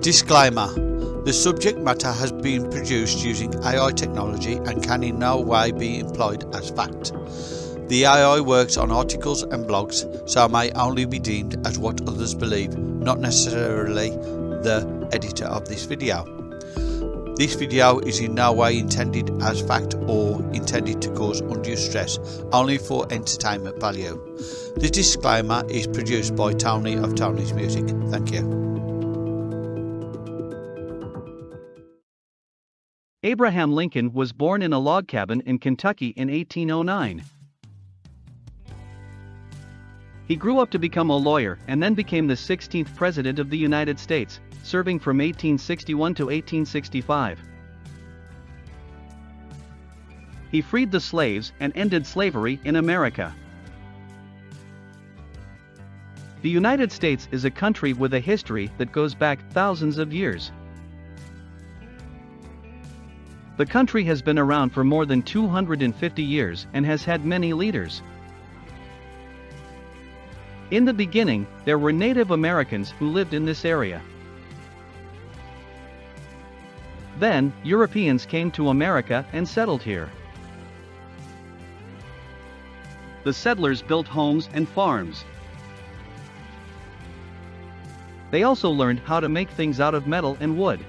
Disclaimer The subject matter has been produced using AI technology and can in no way be employed as fact. The AI works on articles and blogs, so may only be deemed as what others believe, not necessarily the editor of this video. This video is in no way intended as fact or intended to cause undue stress, only for entertainment value. The disclaimer is produced by Tony of Tony's Music. Thank you. Abraham Lincoln was born in a log cabin in Kentucky in 1809. He grew up to become a lawyer and then became the 16th President of the United States, serving from 1861 to 1865. He freed the slaves and ended slavery in America. The United States is a country with a history that goes back thousands of years. The country has been around for more than 250 years and has had many leaders. In the beginning, there were Native Americans who lived in this area. Then, Europeans came to America and settled here. The settlers built homes and farms. They also learned how to make things out of metal and wood.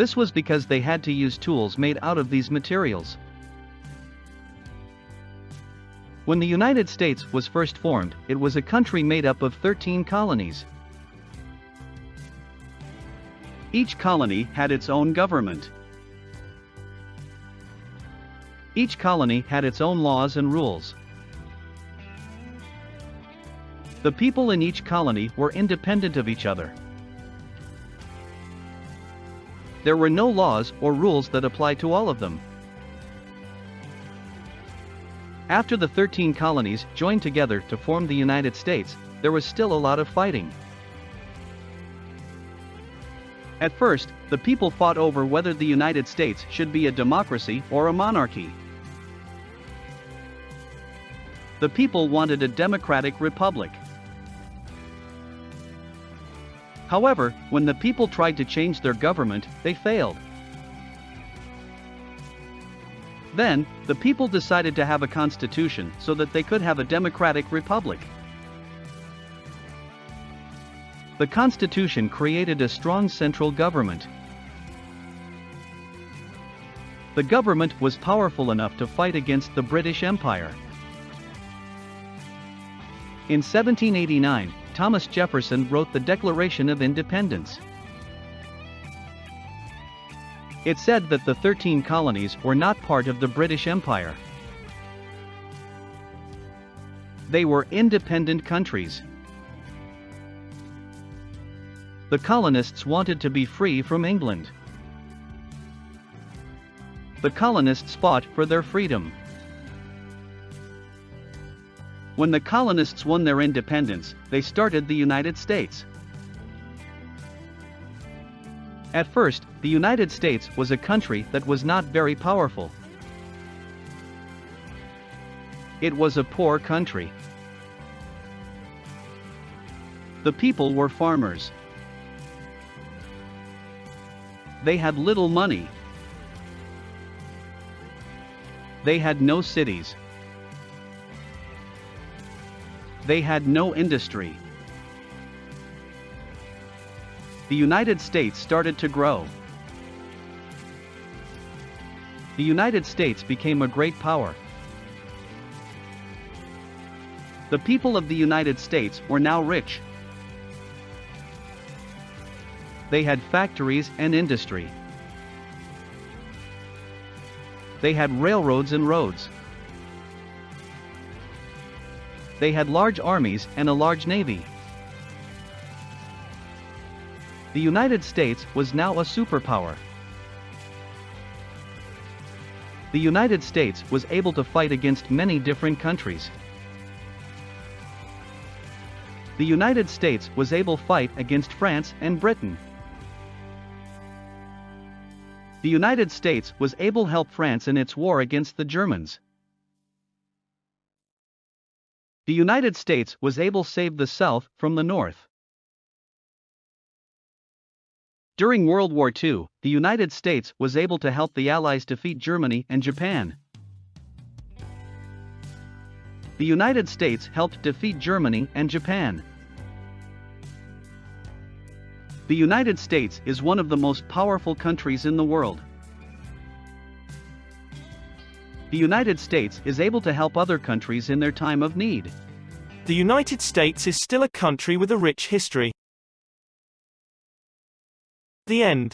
This was because they had to use tools made out of these materials. When the United States was first formed, it was a country made up of 13 colonies. Each colony had its own government. Each colony had its own laws and rules. The people in each colony were independent of each other there were no laws or rules that apply to all of them. After the 13 colonies joined together to form the United States, there was still a lot of fighting. At first, the people fought over whether the United States should be a democracy or a monarchy. The people wanted a democratic republic. However, when the people tried to change their government, they failed. Then, the people decided to have a constitution so that they could have a democratic republic. The constitution created a strong central government. The government was powerful enough to fight against the British Empire. In 1789, Thomas Jefferson wrote the Declaration of Independence. It said that the 13 colonies were not part of the British Empire. They were independent countries. The colonists wanted to be free from England. The colonists fought for their freedom. When the colonists won their independence, they started the United States. At first, the United States was a country that was not very powerful. It was a poor country. The people were farmers. They had little money. They had no cities they had no industry. The United States started to grow. The United States became a great power. The people of the United States were now rich. They had factories and industry. They had railroads and roads they had large armies and a large navy. The United States was now a superpower. The United States was able to fight against many different countries. The United States was able to fight against France and Britain. The United States was able to help France in its war against the Germans the United States was able to save the South from the North. During World War II, the United States was able to help the Allies defeat Germany and Japan. The United States helped defeat Germany and Japan. The United States is one of the most powerful countries in the world. The United States is able to help other countries in their time of need. The United States is still a country with a rich history. The end.